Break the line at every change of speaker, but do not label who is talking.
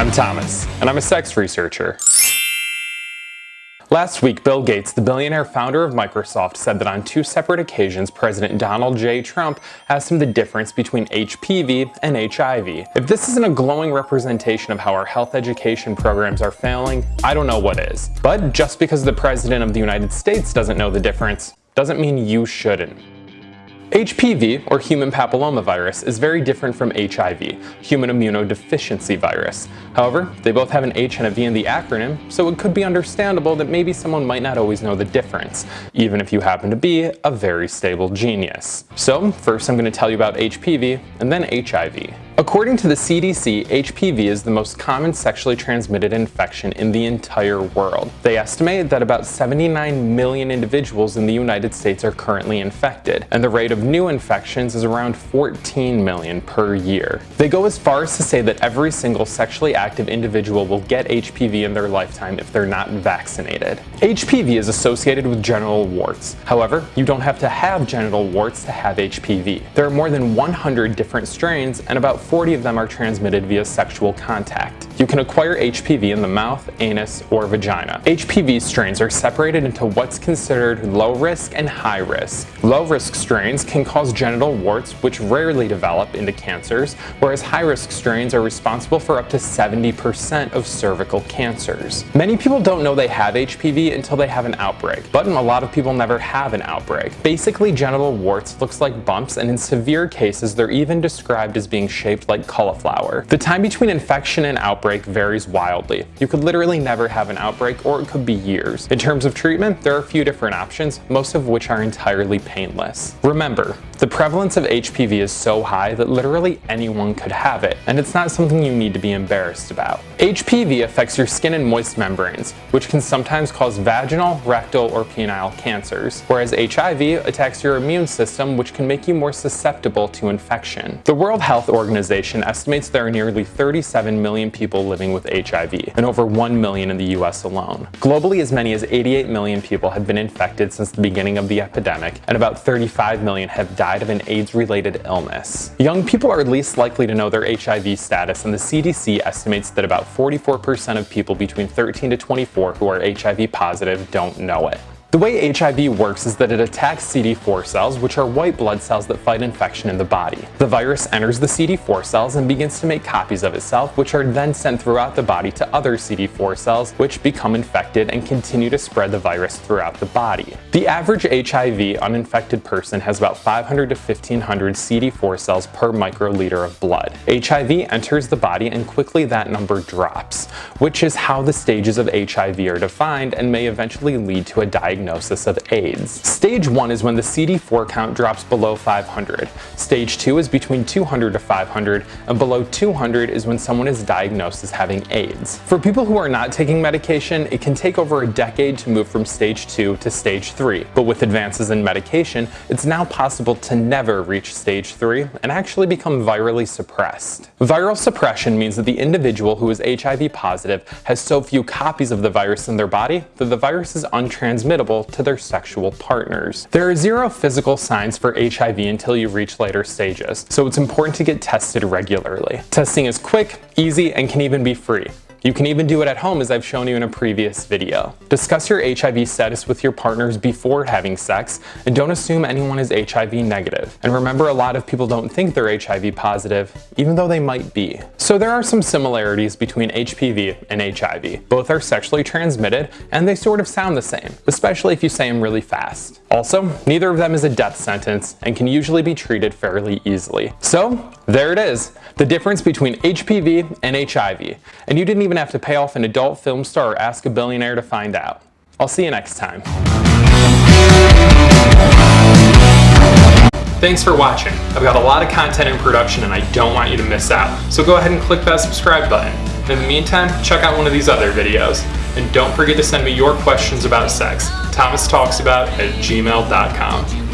I'm Thomas, and I'm a sex researcher. Last week, Bill Gates, the billionaire founder of Microsoft, said that on two separate occasions, President Donald J. Trump asked him the difference between HPV and HIV. If this isn't a glowing representation of how our health education programs are failing, I don't know what is. But just because the President of the United States doesn't know the difference, doesn't mean you shouldn't. HPV, or human papillomavirus, is very different from HIV, human immunodeficiency virus. However, they both have an H and a V in the acronym, so it could be understandable that maybe someone might not always know the difference, even if you happen to be a very stable genius. So first I'm going to tell you about HPV and then HIV. According to the CDC, HPV is the most common sexually transmitted infection in the entire world. They estimate that about 79 million individuals in the United States are currently infected, and the rate of new infections is around 14 million per year. They go as far as to say that every single sexually active individual will get HPV in their lifetime if they're not vaccinated. HPV is associated with genital warts. However, you don't have to have genital warts to have HPV. There are more than 100 different strains and about 40 of them are transmitted via sexual contact. You can acquire HPV in the mouth, anus, or vagina. HPV strains are separated into what's considered low risk and high risk. Low risk strains can cause genital warts which rarely develop into cancers, whereas high risk strains are responsible for up to 70% of cervical cancers. Many people don't know they have HPV until they have an outbreak, but a lot of people never have an outbreak. Basically, genital warts looks like bumps and in severe cases they're even described as being shaped like cauliflower. The time between infection and outbreak outbreak varies wildly. You could literally never have an outbreak or it could be years. In terms of treatment, there are a few different options, most of which are entirely painless. Remember, the prevalence of HPV is so high that literally anyone could have it, and it's not something you need to be embarrassed about. HPV affects your skin and moist membranes, which can sometimes cause vaginal, rectal, or penile cancers, whereas HIV attacks your immune system, which can make you more susceptible to infection. The World Health Organization estimates there are nearly 37 million people living with HIV, and over 1 million in the US alone. Globally, as many as 88 million people have been infected since the beginning of the epidemic, and about 35 million have died died of an AIDS-related illness. Young people are least likely to know their HIV status and the CDC estimates that about 44% of people between 13 to 24 who are HIV positive don't know it. The way HIV works is that it attacks CD4 cells, which are white blood cells that fight infection in the body. The virus enters the CD4 cells and begins to make copies of itself, which are then sent throughout the body to other CD4 cells, which become infected and continue to spread the virus throughout the body. The average HIV uninfected person has about 500 to 1500 CD4 cells per microliter of blood. HIV enters the body and quickly that number drops, which is how the stages of HIV are defined and may eventually lead to a diagnosis diagnosis of AIDS. Stage 1 is when the CD4 count drops below 500. Stage 2 is between 200 to 500, and below 200 is when someone is diagnosed as having AIDS. For people who are not taking medication, it can take over a decade to move from stage 2 to stage 3, but with advances in medication, it's now possible to never reach stage 3 and actually become virally suppressed. Viral suppression means that the individual who is HIV positive has so few copies of the virus in their body that the virus is untransmittable to their sexual partners. There are zero physical signs for HIV until you reach later stages, so it's important to get tested regularly. Testing is quick, easy, and can even be free. You can even do it at home as I've shown you in a previous video. Discuss your HIV status with your partners before having sex and don't assume anyone is HIV negative. And remember a lot of people don't think they're HIV positive, even though they might be. So there are some similarities between HPV and HIV. Both are sexually transmitted and they sort of sound the same, especially if you say them really fast. Also, neither of them is a death sentence and can usually be treated fairly easily. So there it is, the difference between HPV and HIV. And you didn't even have to pay off an adult film star or ask a billionaire to find out. I'll see you next time. Thanks for watching. I've got a lot of content in production and I don't want you to miss out. So go ahead and click that subscribe button. In the meantime, check out one of these other videos. And don't forget to send me your questions about sex. Thomas Talks About at gmail.com.